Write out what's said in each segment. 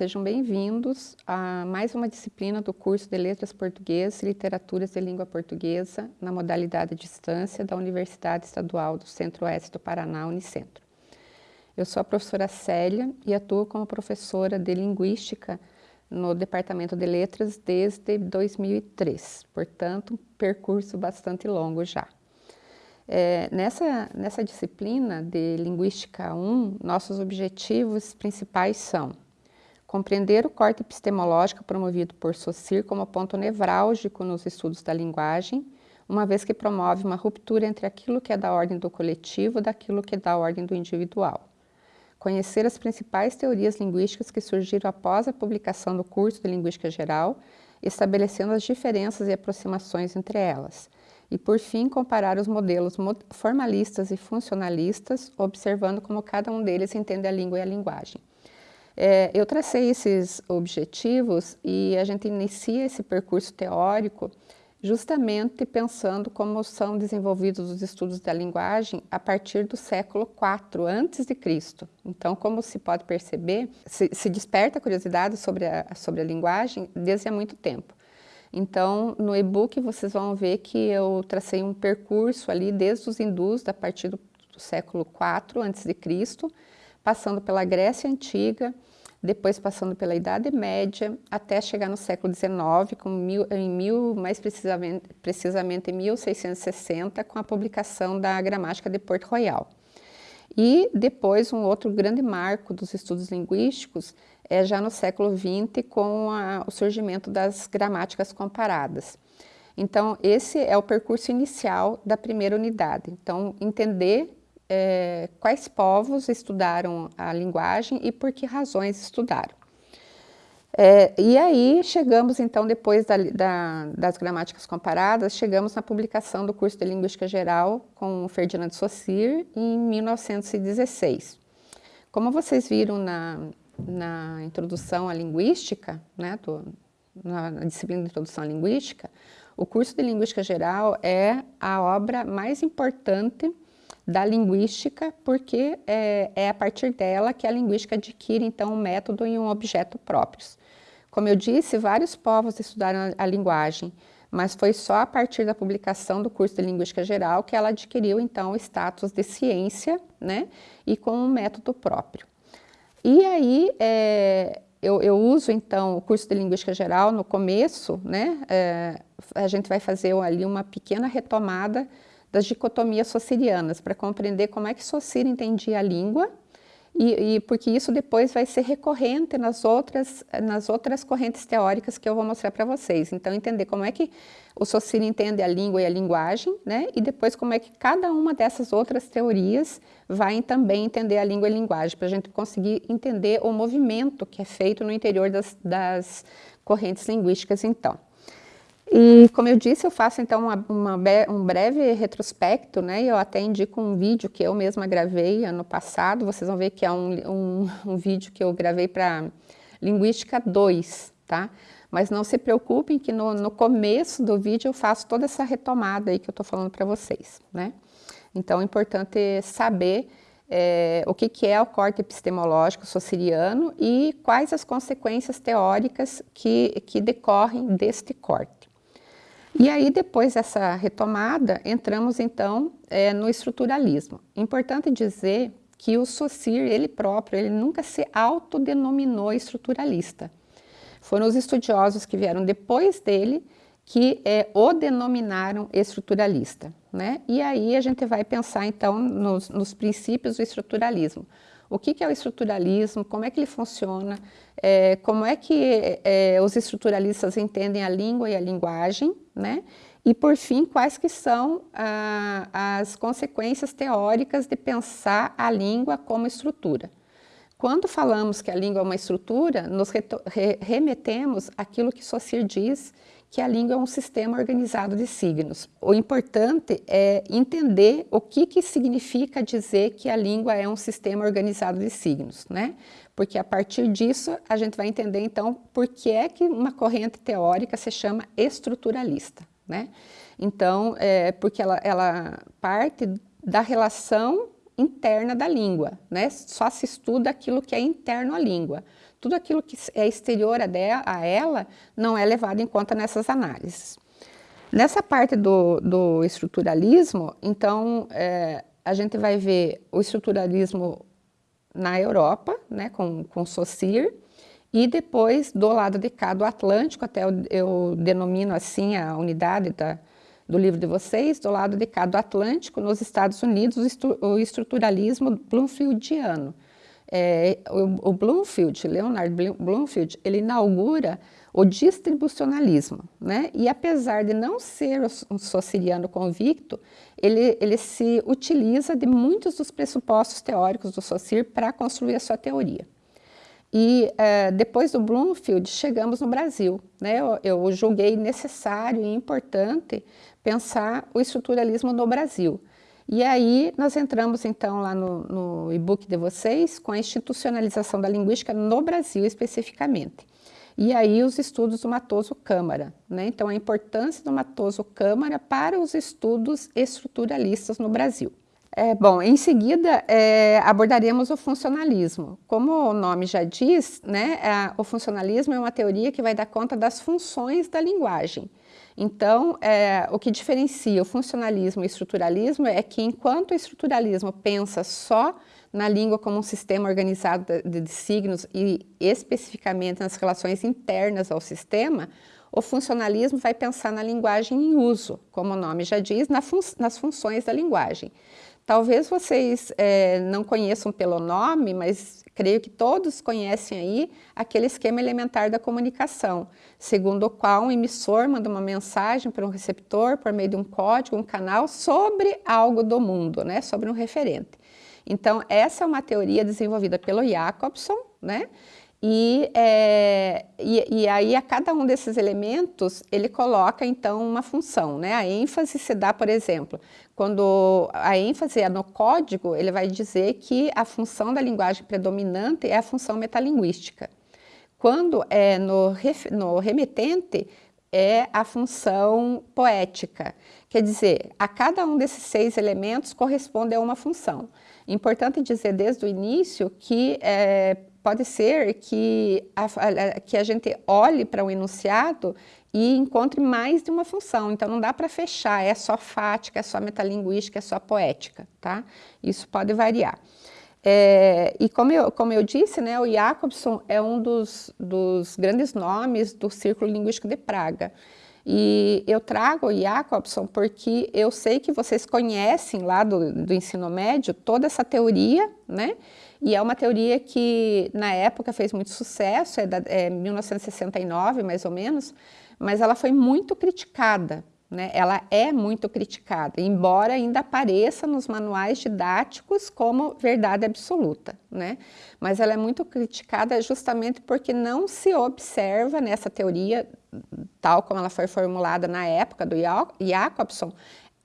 sejam bem-vindos a mais uma disciplina do curso de Letras Portuguesas e Literaturas de Língua Portuguesa na modalidade distância da Universidade Estadual do Centro-Oeste do Paraná, Unicentro. Eu sou a professora Célia e atuo como professora de Linguística no Departamento de Letras desde 2003, portanto, um percurso bastante longo já. É, nessa, nessa disciplina de Linguística 1, nossos objetivos principais são compreender o corte epistemológico promovido por Saussure como ponto nevrálgico nos estudos da linguagem, uma vez que promove uma ruptura entre aquilo que é da ordem do coletivo e daquilo que é da ordem do individual. Conhecer as principais teorias linguísticas que surgiram após a publicação do curso de Linguística Geral, estabelecendo as diferenças e aproximações entre elas e, por fim, comparar os modelos formalistas e funcionalistas, observando como cada um deles entende a língua e a linguagem. É, eu tracei esses objetivos e a gente inicia esse percurso teórico justamente pensando como são desenvolvidos os estudos da linguagem a partir do século IV antes de Cristo. Então, como se pode perceber, se, se desperta a curiosidade sobre a, sobre a linguagem desde há muito tempo. Então, no e-book vocês vão ver que eu tracei um percurso ali desde os hindus, a partir do, do século IV a.C., passando pela Grécia Antiga, depois passando pela Idade Média, até chegar no século XIX, com mil, em mil, mais precisamente, precisamente em 1660, com a publicação da Gramática de Porto Royal. E depois um outro grande marco dos estudos linguísticos é já no século XX com a, o surgimento das gramáticas comparadas. Então esse é o percurso inicial da primeira unidade. Então entender é, quais povos estudaram a linguagem e por que razões estudaram. É, e aí chegamos então, depois da, da, das gramáticas comparadas, chegamos na publicação do curso de Linguística Geral com Ferdinand Saussure em 1916. Como vocês viram na, na introdução à linguística, né, do, na, na disciplina de introdução à linguística, o curso de Linguística Geral é a obra mais importante da linguística, porque é, é, a partir dela que a linguística adquire, então, um método e um objeto próprios. Como eu disse, vários povos estudaram a linguagem, mas foi só a partir da publicação do curso de Linguística Geral que ela adquiriu, então, o status de ciência, né, e com um método próprio. E aí, é, eu, eu, uso, então, o curso de Linguística Geral no começo, né, é, a gente vai fazer ali uma pequena retomada das dicotomias socirianas, para compreender como é que Socir entendia a língua, e, e, porque isso depois vai ser recorrente nas outras, nas outras correntes teóricas que eu vou mostrar para vocês. Então, entender como é que o Saussure entende a língua e a linguagem, né? e depois como é que cada uma dessas outras teorias vai também entender a língua e a linguagem, para a gente conseguir entender o movimento que é feito no interior das, das correntes linguísticas, então. E como eu disse, eu faço então uma, uma, um breve retrospecto, né? Eu até indico um vídeo que eu mesma gravei ano passado, vocês vão ver que é um, um, um vídeo que eu gravei para Linguística 2, tá? Mas não se preocupem que no, no, começo do vídeo eu faço toda essa retomada aí que eu estou falando para vocês, né? Então é importante saber é, o que, que é o corte epistemológico sociriano e quais as consequências teóricas que, que decorrem deste corte. E aí, depois dessa retomada, entramos então é, no estruturalismo. Importante dizer que o Saussure, ele próprio, ele nunca se autodenominou estruturalista. Foram os estudiosos que vieram depois dele que é, o denominaram estruturalista. Né? E aí a gente vai pensar então nos, nos princípios do estruturalismo. O que, que, é o estruturalismo, como é que ele funciona, é, como é que é, os estruturalistas entendem a língua e a linguagem, né? E, por fim, quais que são ah, as consequências teóricas de pensar a língua como estrutura. Quando falamos que a língua é uma estrutura, nos re remetemos àquilo que Saussure diz que a língua é um sistema organizado de signos. O importante é entender o que, que significa dizer que a língua é um sistema organizado de signos, né? Porque a partir disso a gente vai entender então por que é que uma corrente teórica se chama estruturalista, né? Então, é porque ela, ela parte da relação interna da língua, né? Só se estuda aquilo que é interno à língua. tudo aquilo que é exterior a ela não é levado em conta nessas análises. Nessa parte do, do estruturalismo, então, é, a gente vai ver o estruturalismo na Europa, né, com, com Saussure, e depois do lado de cá do Atlântico, até eu, eu denomino assim a unidade da, do livro de vocês, do lado de cá do Atlântico, nos Estados Unidos, o estruturalismo bloomfieldiano. É, o, o Bloomfield, Leonard Bloomfield, ele inaugura o distribucionalismo, né? E apesar de não ser um sociriano convicto, ele, ele se utiliza de muitos dos pressupostos teóricos do Saussure para construir a sua teoria. E é, depois do Bloomfield, chegamos no Brasil. Né? Eu, eu julguei necessário e importante pensar o estruturalismo no Brasil. E aí nós entramos então lá no, no e-book de vocês com a institucionalização da linguística no Brasil especificamente. E aí os estudos do Matoso Câmara, né? Então a importância do Matoso Câmara para os estudos estruturalistas no Brasil. É, bom, em seguida é, abordaremos o funcionalismo. Como o nome já diz, né, a, o funcionalismo é uma teoria que vai dar conta das funções da linguagem. Então, é, o que diferencia o funcionalismo e o estruturalismo é que enquanto o estruturalismo pensa só na língua como um sistema organizado de, de signos e especificamente nas relações internas ao sistema, o funcionalismo vai pensar na linguagem em uso, como o nome já diz, na fun nas funções da linguagem. Talvez vocês é, não conheçam pelo nome, mas creio que todos conhecem aí aquele esquema elementar da comunicação, segundo o qual um emissor manda uma mensagem para um receptor por meio de um código, um canal, sobre algo do mundo, né, sobre um referente. Então, essa é uma teoria desenvolvida pelo Jacobson, né, e, é, e, e, aí a cada um desses elementos ele coloca então uma função, né? A ênfase se dá, por exemplo, quando a ênfase é no código, ele vai dizer que a função da linguagem predominante é a função metalinguística. Quando é no, no remetente, é a função poética. Quer dizer, a cada um desses seis elementos corresponde a uma função. Importante dizer desde o início que é, pode ser que a, que a gente olhe para o enunciado e encontre mais de uma função. Então, não dá para fechar, é só fática, é só metalinguística, é só poética, tá? Isso pode variar. É, e como eu, como eu disse, né, o Jacobson é um dos, dos grandes nomes do Círculo Linguístico de Praga. E eu trago o Jacobson porque eu sei que vocês conhecem lá do, do ensino médio toda essa teoria, né? E é uma teoria que na época fez muito sucesso, é, da, é 1969 mais ou menos, mas ela foi muito criticada, né? Ela é muito criticada, embora ainda apareça nos manuais didáticos como verdade absoluta, né? Mas ela é muito criticada justamente porque não se observa nessa teoria, tal como ela foi formulada na época do Jacobson,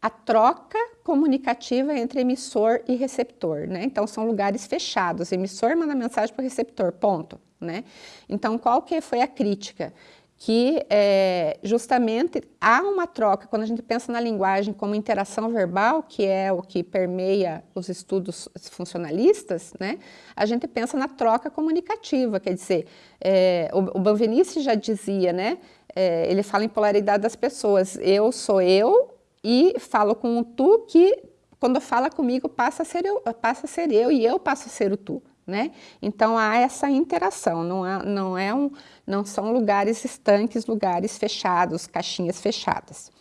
a troca comunicativa entre emissor e receptor, né? Então, são lugares fechados, emissor manda mensagem para o receptor, ponto, né? Então, qual que foi a crítica? Que é, justamente há uma troca, quando a gente pensa na linguagem como interação verbal, que é o que permeia os estudos funcionalistas, né? A gente pensa na troca comunicativa, quer dizer, é, o, o Banvenice já dizia, né? É, ele fala em polaridade das pessoas, eu sou eu, e falo com o tu que quando fala comigo passa a ser eu, passa a ser eu e eu passo a ser o tu. Né? Então há essa interação, não, não, é um, não são lugares estanques, lugares fechados, caixinhas fechadas.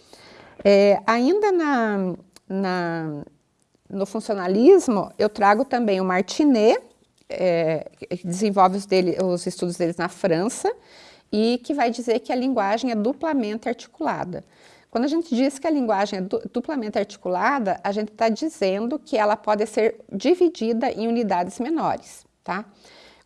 É, ainda na, na, no funcionalismo, eu trago também o Martinet, é, que desenvolve os, dele, os estudos deles na França, e que vai dizer que a linguagem é duplamente articulada. Quando a gente diz que a linguagem é duplamente articulada, a gente está dizendo que ela pode ser dividida em unidades menores, tá?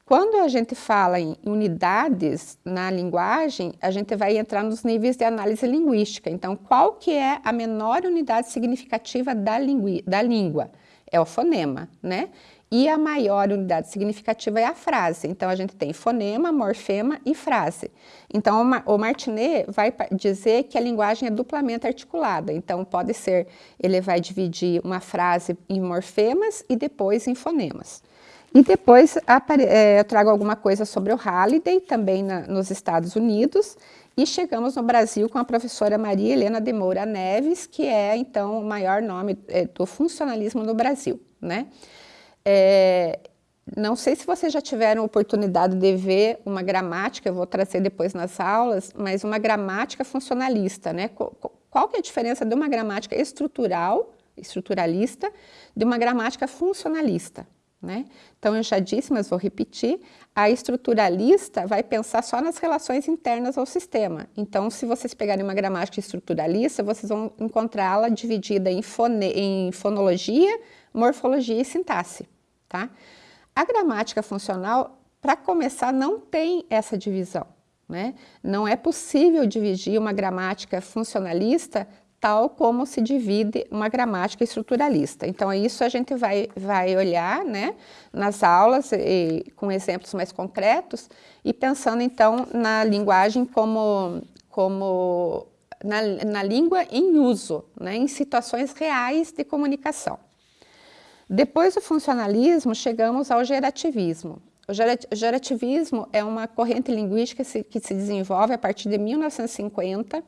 Quando a gente fala em unidades na linguagem, a gente vai entrar nos níveis de análise linguística. Então, qual que é a menor unidade significativa da, da língua? É o fonema, né? E a maior unidade significativa é a frase. Então, a gente tem fonema, morfema e frase. Então, o Martinet vai dizer que a linguagem é duplamente articulada. Então, pode ser, ele vai dividir uma frase em morfemas e depois em fonemas. E depois é, eu trago alguma coisa sobre o Halliday, também nos Estados Unidos, e chegamos no Brasil com a professora Maria Helena de Moura Neves, que é, então, o maior nome é, do funcionalismo no Brasil, né? É, não sei se vocês já tiveram oportunidade de ver uma gramática, eu vou trazer depois nas aulas, mas uma gramática funcionalista, né? Qual que é a diferença de uma gramática estrutural, estruturalista, de uma gramática funcionalista? Né? Então, eu já disse, mas vou repetir, a estruturalista vai pensar só nas relações internas ao sistema. Então, se vocês pegarem uma gramática estruturalista, vocês vão encontrá-la dividida em, fone, em fonologia, morfologia e sintaxe. Tá? A gramática funcional, para começar, não tem essa divisão. Né? Não é possível dividir uma gramática funcionalista tal como se divide uma gramática estruturalista. Então, isso a gente vai, vai olhar né, nas aulas e, com exemplos mais concretos e pensando, então, na linguagem como, como na, na língua em uso, né, em situações reais de comunicação. Depois do funcionalismo, chegamos ao gerativismo. O gerativismo é uma corrente linguística que se, desenvolve a partir de 1950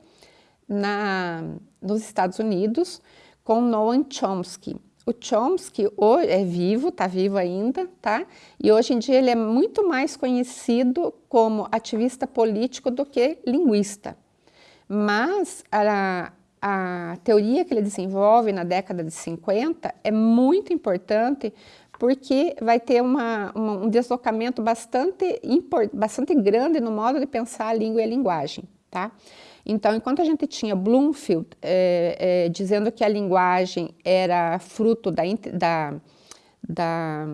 na, nos Estados Unidos com Noam Chomsky. O Chomsky é vivo, está vivo ainda, tá? E hoje em dia ele é muito mais conhecido como ativista político do que linguista. Mas a, a teoria que ele desenvolve na década de 50 é muito importante porque vai ter uma, uma, um deslocamento bastante, bastante grande no modo de pensar a língua e a linguagem, tá? Então, enquanto a gente tinha Bloomfield é, é, dizendo que a linguagem era fruto da, da, da,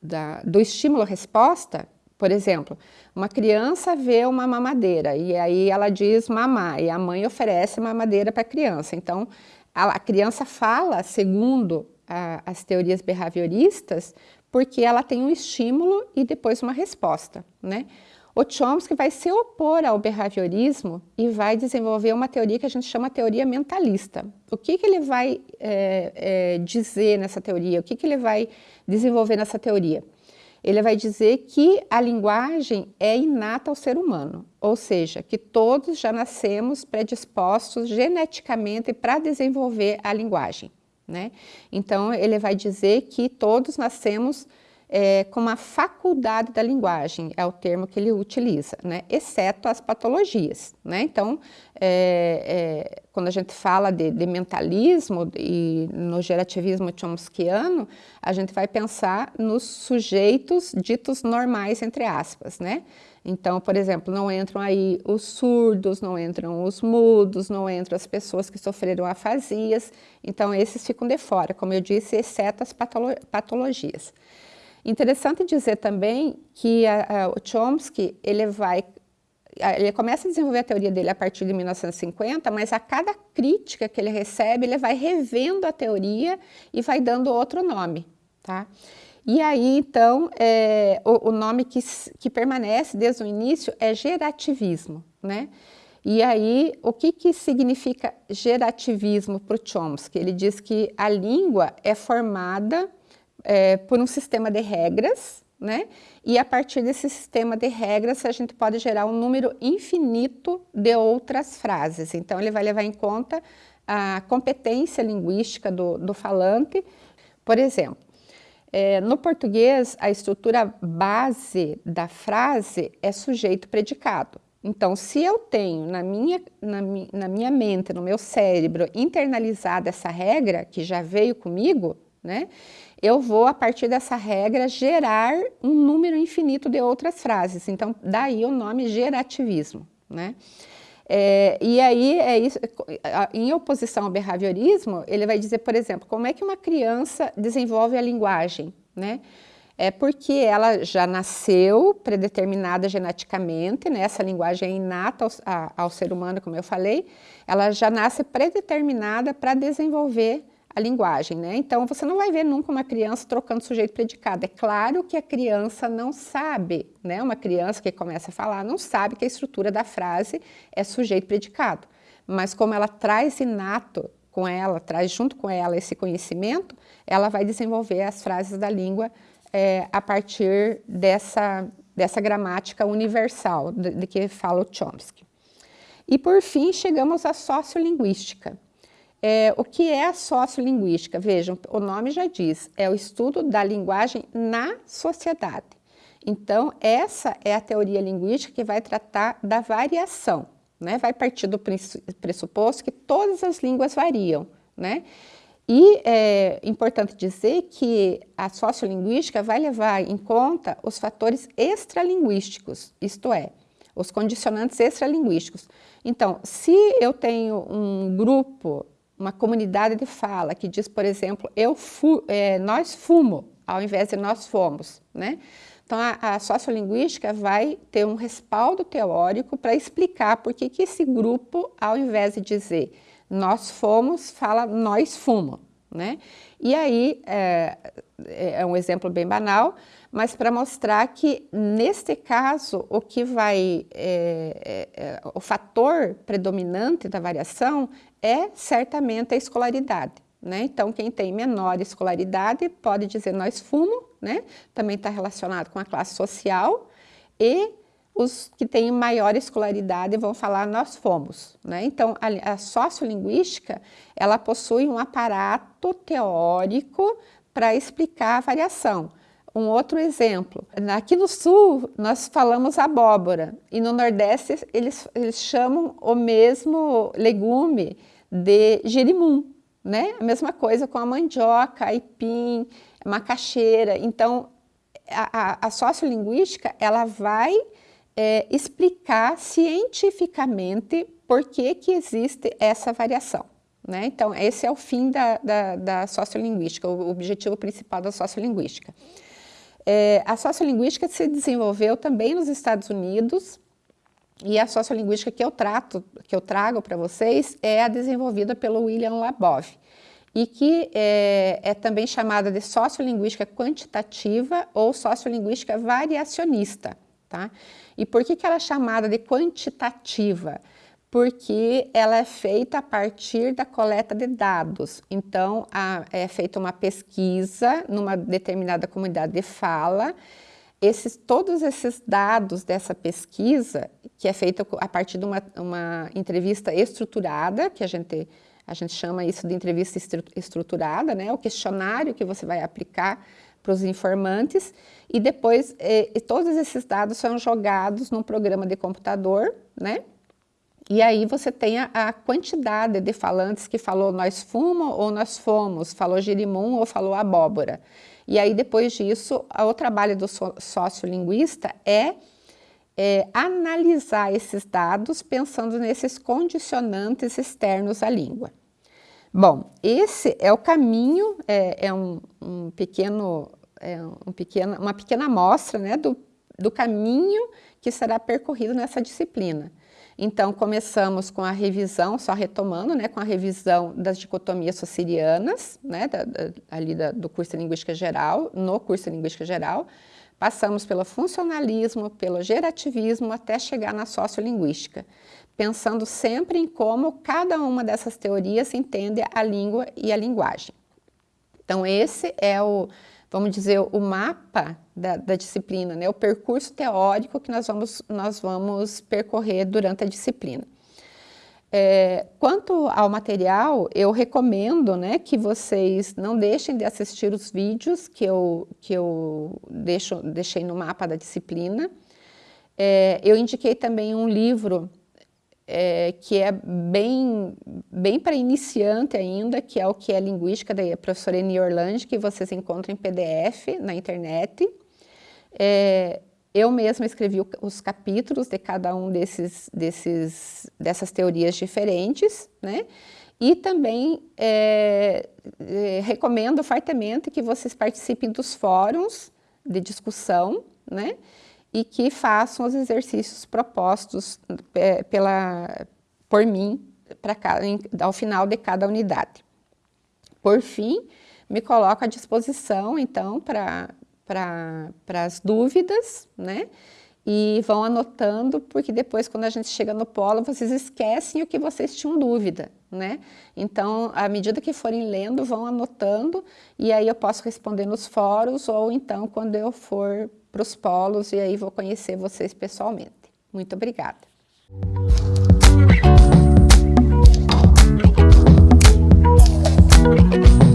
da do estímulo-resposta, por exemplo, uma criança vê uma mamadeira e aí ela diz mamar e a mãe oferece mamadeira para a criança. Então, a, criança fala segundo a, as teorias behavioristas porque ela tem um estímulo e depois uma resposta, né? O Chomsky vai se opor ao behaviorismo e vai desenvolver uma teoria que a gente chama teoria mentalista. O que, que ele vai é, é, dizer nessa teoria? O que, que ele vai desenvolver nessa teoria? Ele vai dizer que a linguagem é inata ao ser humano, ou seja, que todos já nascemos predispostos geneticamente para desenvolver a linguagem. Né? Então, ele vai dizer que todos nascemos é, como a faculdade da linguagem, é o termo que ele utiliza, né? exceto as patologias. Né? Então, é, é, quando a gente fala de, de, mentalismo e no gerativismo chomskiano, a gente vai pensar nos sujeitos ditos normais, entre aspas. Né? Então, por exemplo, não entram aí os surdos, não entram os mudos, não entram as pessoas que sofreram afasias, então esses ficam de fora, como eu disse, exceto as patolo patologias. Interessante dizer também que a, a, o Chomsky, ele vai, ele começa a desenvolver a teoria dele a partir de 1950, mas a cada crítica que ele recebe, ele vai revendo a teoria e vai dando outro nome, tá? E aí, então, é, o, o, nome que, que permanece desde o início é gerativismo, né? E aí, o que, que significa gerativismo para o Chomsky? Ele diz que a língua é formada é, por um sistema de regras, né? E a partir desse sistema de regras, a gente pode gerar um número infinito de outras frases. Então, ele vai levar em conta a competência linguística do, do falante. Por exemplo, é, no português, a estrutura base da frase é sujeito-predicado. Então, se eu tenho na minha, na, na minha mente, no meu cérebro, internalizada essa regra, que já veio comigo, né? Eu vou, a partir dessa regra, gerar um número infinito de outras frases. Então, daí o nome gerativismo, né? É, e aí, é isso, em oposição ao behaviorismo, ele vai dizer, por exemplo, como é que uma criança desenvolve a linguagem, né? É porque ela já nasceu predeterminada geneticamente, né? essa linguagem é inata ao, a, ao ser humano, como eu falei, ela já nasce predeterminada para desenvolver a linguagem, né? Então, você não vai ver nunca uma criança trocando sujeito predicado. É claro que a criança não sabe, né? Uma criança que começa a falar não sabe que a estrutura da frase é sujeito predicado. Mas como ela traz inato com ela, traz junto com ela esse conhecimento, ela vai desenvolver as frases da língua é, a partir dessa, dessa gramática universal de, de que fala o Chomsky. E por fim, chegamos à sociolinguística. É, o que é a sociolinguística? Vejam, o nome já diz, é o estudo da linguagem na sociedade. Então, essa é a teoria linguística que vai tratar da variação, né? vai partir do pressuposto que todas as línguas variam. Né? E é importante dizer que a sociolinguística vai levar em conta os fatores extralinguísticos, isto é, os condicionantes extralinguísticos. Então, se eu tenho um grupo, uma comunidade de fala que diz, por exemplo, eu fu é, nós fumo, ao invés de nós fomos, né? Então, a, a sociolinguística vai ter um respaldo teórico para explicar por que, que esse grupo, ao invés de dizer nós fomos, fala nós fumo, né? E aí, é, é um exemplo bem banal, mas para mostrar que, neste caso, o que vai, é, é, é, o fator predominante da variação é certamente a escolaridade. Né? Então, quem tem menor escolaridade pode dizer nós fumo, né? também está relacionado com a classe social, e os que têm maior escolaridade vão falar nós fomos. Né? Então, a, a sociolinguística, ela possui um aparato teórico para explicar a variação. Um outro exemplo, aqui no sul nós falamos abóbora e no nordeste eles, eles chamam o mesmo legume de girimum, né? A mesma coisa com a mandioca, aipim, macaxeira. Então, a, a, a sociolinguística, ela vai é, explicar cientificamente por que, que existe essa variação. Né? Então, esse é o fim da, da, da sociolinguística, o objetivo principal da sociolinguística. É, a sociolinguística se desenvolveu também nos Estados Unidos e a sociolinguística que eu trato, que eu trago para vocês, é a desenvolvida pelo William Labov e que é, é também chamada de sociolinguística quantitativa ou sociolinguística variacionista. Tá? E por que, que ela é chamada de quantitativa? Porque ela é feita a partir da coleta de dados. Então, a, é feita uma pesquisa numa determinada comunidade de fala, esses, todos esses dados dessa pesquisa, que é feita a partir de uma, uma entrevista estruturada, que a gente, a gente chama isso de entrevista estruturada, né? o questionário que você vai aplicar para os informantes e depois todos esses dados são jogados num programa de computador, né? E aí você tem a, a, quantidade de falantes que falou nós fumo ou nós fomos, falou girimum ou falou abóbora. E aí depois disso, o trabalho do sociolinguista é, é analisar esses dados pensando nesses condicionantes externos à língua. Bom, esse é o caminho, é, é um, um, pequeno é um pequeno, uma pequena amostra né, do, do caminho que será percorrido nessa disciplina. Então, começamos com a revisão, só retomando, né, com a revisão das dicotomias socirianas, né, da, da, ali da, do curso de Linguística Geral, no curso de Linguística Geral, passamos pelo funcionalismo, pelo gerativismo, até chegar na sociolinguística, pensando sempre em como cada uma dessas teorias entende a língua e a linguagem. Então, esse é o, vamos dizer, o mapa da, da, disciplina, né? o percurso teórico que nós vamos, nós vamos percorrer durante a disciplina. É, quanto ao material, eu recomendo né, que vocês não deixem de assistir os vídeos que eu, que eu deixo, deixei no mapa da disciplina. É, eu indiquei também um livro é, que é bem, bem para iniciante ainda, que é o que é Linguística, da professora Eni Orlandi, que vocês encontram em PDF na internet. É, eu mesma escrevi os capítulos de cada um desses, desses, dessas teorias diferentes, né? E também é, é, recomendo fortemente que vocês participem dos fóruns de discussão, né? E que façam os exercícios propostos é, pela, por mim cada, ao final de cada unidade. Por fim, me coloco à disposição, então, para as dúvidas, né? e vão anotando, porque depois quando a gente chega no polo, vocês esquecem o que vocês tinham dúvida, né? Então, à medida que forem lendo, vão anotando, e aí eu posso responder nos fóruns, ou então quando eu for para os polos, e aí vou conhecer vocês pessoalmente. Muito obrigada! Música